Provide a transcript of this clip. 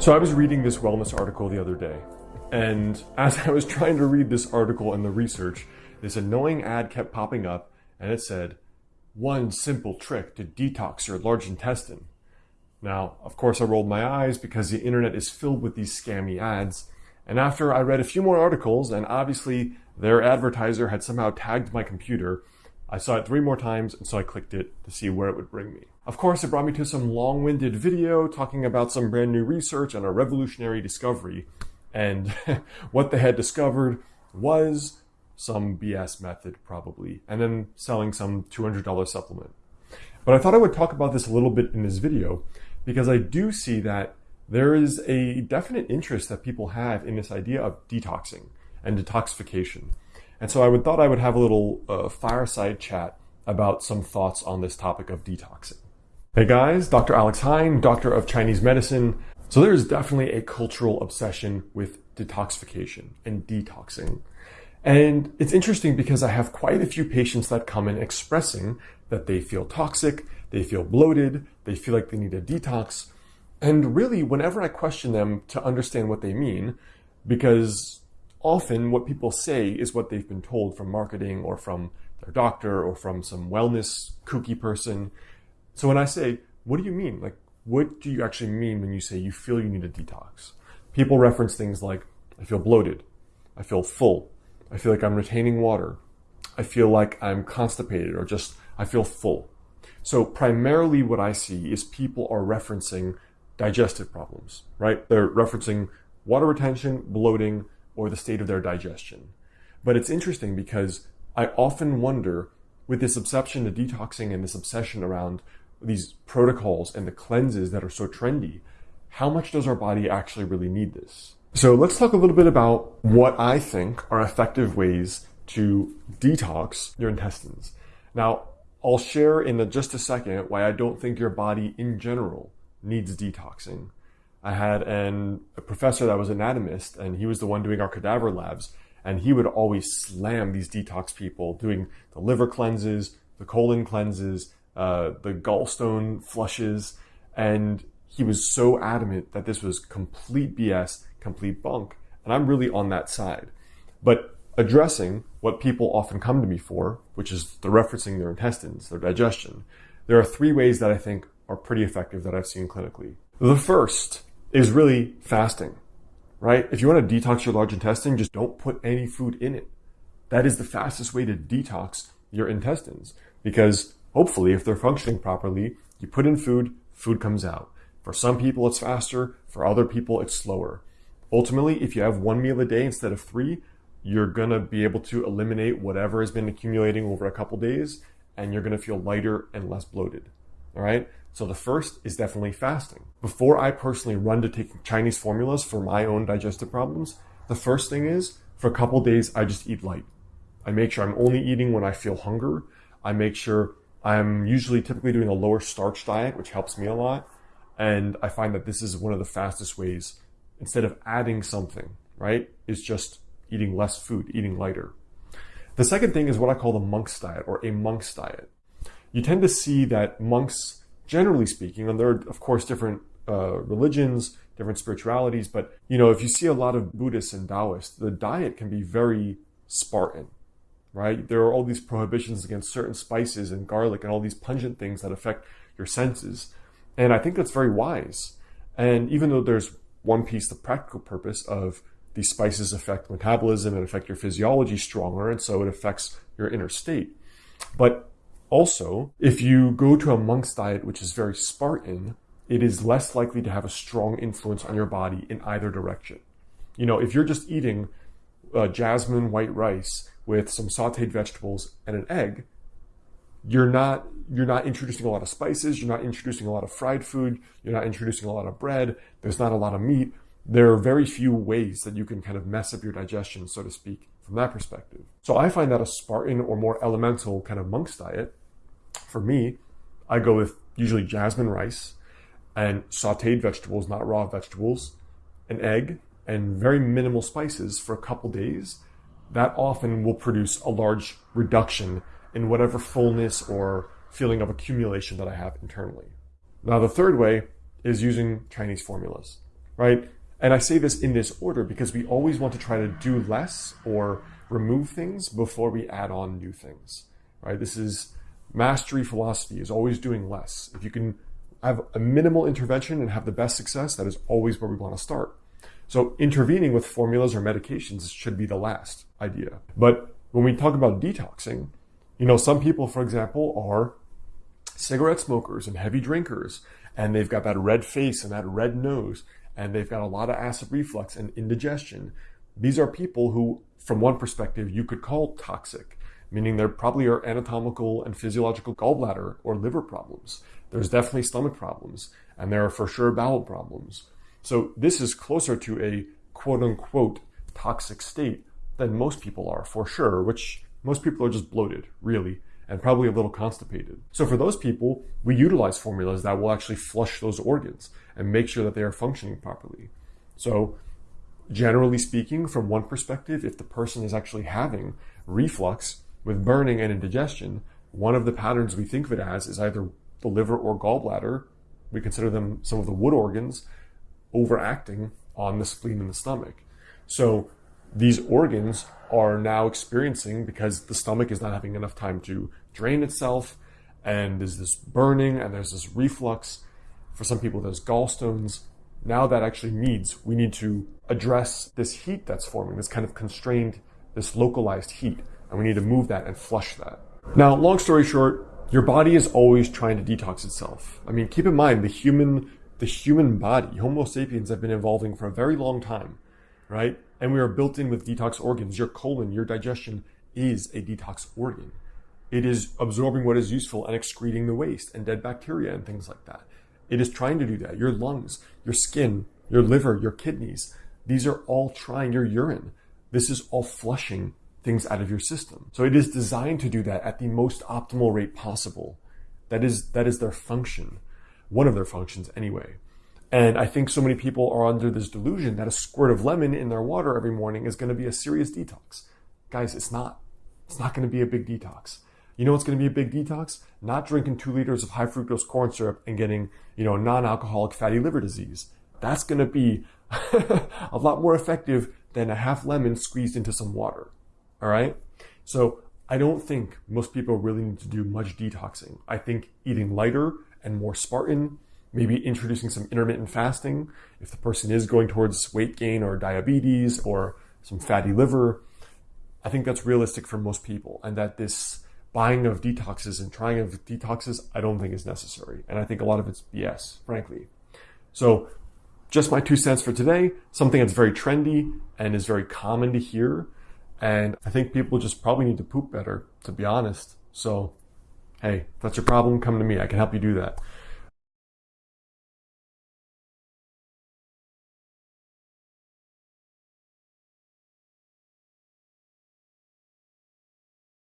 So I was reading this wellness article the other day, and as I was trying to read this article and the research, this annoying ad kept popping up, and it said, one simple trick to detox your large intestine. Now, of course, I rolled my eyes because the internet is filled with these scammy ads. And after I read a few more articles, and obviously their advertiser had somehow tagged my computer, I saw it three more times, and so I clicked it to see where it would bring me. Of course, it brought me to some long-winded video talking about some brand new research and a revolutionary discovery. And what they had discovered was some BS method, probably, and then selling some $200 supplement. But I thought I would talk about this a little bit in this video because I do see that there is a definite interest that people have in this idea of detoxing and detoxification. And so I would thought I would have a little uh, fireside chat about some thoughts on this topic of detoxing. Hey guys, Dr. Alex Heyne, doctor of Chinese medicine. So there is definitely a cultural obsession with detoxification and detoxing. And it's interesting because I have quite a few patients that come in expressing that they feel toxic, they feel bloated, they feel like they need a detox. And really, whenever I question them to understand what they mean, because often what people say is what they've been told from marketing or from their doctor or from some wellness kooky person, so when I say, what do you mean? Like, what do you actually mean when you say you feel you need a detox? People reference things like, I feel bloated. I feel full. I feel like I'm retaining water. I feel like I'm constipated or just, I feel full. So primarily what I see is people are referencing digestive problems, right? They're referencing water retention, bloating, or the state of their digestion. But it's interesting because I often wonder with this obsession to detoxing and this obsession around these protocols and the cleanses that are so trendy, how much does our body actually really need this? So let's talk a little bit about what I think are effective ways to detox your intestines. Now, I'll share in just a second why I don't think your body in general needs detoxing. I had an, a professor that was an anatomist, and he was the one doing our cadaver labs, and he would always slam these detox people doing the liver cleanses, the colon cleanses, uh, the gallstone flushes, and he was so adamant that this was complete BS, complete bunk. And I'm really on that side. But addressing what people often come to me for, which is the referencing their intestines, their digestion, there are three ways that I think are pretty effective that I've seen clinically. The first is really fasting, right? If you want to detox your large intestine, just don't put any food in it. That is the fastest way to detox your intestines because Hopefully, if they're functioning properly, you put in food, food comes out. For some people, it's faster. For other people, it's slower. Ultimately, if you have one meal a day instead of three, you're going to be able to eliminate whatever has been accumulating over a couple days, and you're going to feel lighter and less bloated. All right. So the first is definitely fasting. Before I personally run to take Chinese formulas for my own digestive problems, the first thing is for a couple days, I just eat light. I make sure I'm only eating when I feel hunger. I make sure I'm usually typically doing a lower starch diet, which helps me a lot. And I find that this is one of the fastest ways, instead of adding something, right, is just eating less food, eating lighter. The second thing is what I call the monk's diet or a monk's diet. You tend to see that monks, generally speaking, and there are, of course, different uh, religions, different spiritualities, but you know, if you see a lot of Buddhists and Taoists, the diet can be very Spartan right? There are all these prohibitions against certain spices and garlic and all these pungent things that affect your senses. And I think that's very wise. And even though there's one piece, the practical purpose of these spices affect metabolism and affect your physiology stronger, and so it affects your inner state. But also, if you go to a monk's diet, which is very Spartan, it is less likely to have a strong influence on your body in either direction. You know, if you're just eating uh, jasmine white rice with some sauteed vegetables and an egg, you're not you're not introducing a lot of spices, you're not introducing a lot of fried food, you're not introducing a lot of bread, there's not a lot of meat. There are very few ways that you can kind of mess up your digestion, so to speak, from that perspective. So I find that a Spartan or more elemental kind of monk's diet, for me, I go with usually jasmine rice and sauteed vegetables, not raw vegetables, an egg, and very minimal spices for a couple days that often will produce a large reduction in whatever fullness or feeling of accumulation that I have internally. Now, the third way is using Chinese formulas. right? And I say this in this order because we always want to try to do less or remove things before we add on new things, right? This is mastery philosophy is always doing less. If you can have a minimal intervention and have the best success, that is always where we want to start. So intervening with formulas or medications should be the last idea. But when we talk about detoxing, you know, some people, for example, are cigarette smokers and heavy drinkers, and they've got that red face and that red nose, and they've got a lot of acid reflux and indigestion. These are people who, from one perspective, you could call toxic, meaning there probably are anatomical and physiological gallbladder or liver problems. There's definitely stomach problems, and there are for sure bowel problems. So this is closer to a quote unquote toxic state than most people are, for sure, which most people are just bloated, really, and probably a little constipated. So for those people, we utilize formulas that will actually flush those organs and make sure that they are functioning properly. So generally speaking, from one perspective, if the person is actually having reflux with burning and indigestion, one of the patterns we think of it as is either the liver or gallbladder. We consider them some of the wood organs overacting on the spleen and the stomach. So these organs are now experiencing because the stomach is not having enough time to drain itself and there's this burning and there's this reflux. For some people there's gallstones. Now that actually needs we need to address this heat that's forming this kind of constrained this localized heat and we need to move that and flush that. Now long story short your body is always trying to detox itself. I mean keep in mind the human the human body homo sapiens have been evolving for a very long time right and we are built in with detox organs. Your colon, your digestion is a detox organ. It is absorbing what is useful and excreting the waste and dead bacteria and things like that. It is trying to do that. Your lungs, your skin, your liver, your kidneys, these are all trying, your urine. This is all flushing things out of your system. So it is designed to do that at the most optimal rate possible. That is, that is their function. One of their functions anyway. And I think so many people are under this delusion that a squirt of lemon in their water every morning is going to be a serious detox. Guys, it's not. It's not going to be a big detox. You know what's going to be a big detox? Not drinking two liters of high fructose corn syrup and getting, you know, non-alcoholic fatty liver disease. That's going to be a lot more effective than a half lemon squeezed into some water. All right. So I don't think most people really need to do much detoxing. I think eating lighter and more Spartan maybe introducing some intermittent fasting if the person is going towards weight gain or diabetes or some fatty liver. I think that's realistic for most people, and that this buying of detoxes and trying of detoxes, I don't think is necessary. And I think a lot of it's BS, frankly. So, just my two cents for today, something that's very trendy and is very common to hear. And I think people just probably need to poop better, to be honest. So, hey, if that's your problem, come to me. I can help you do that.